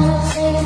wanna see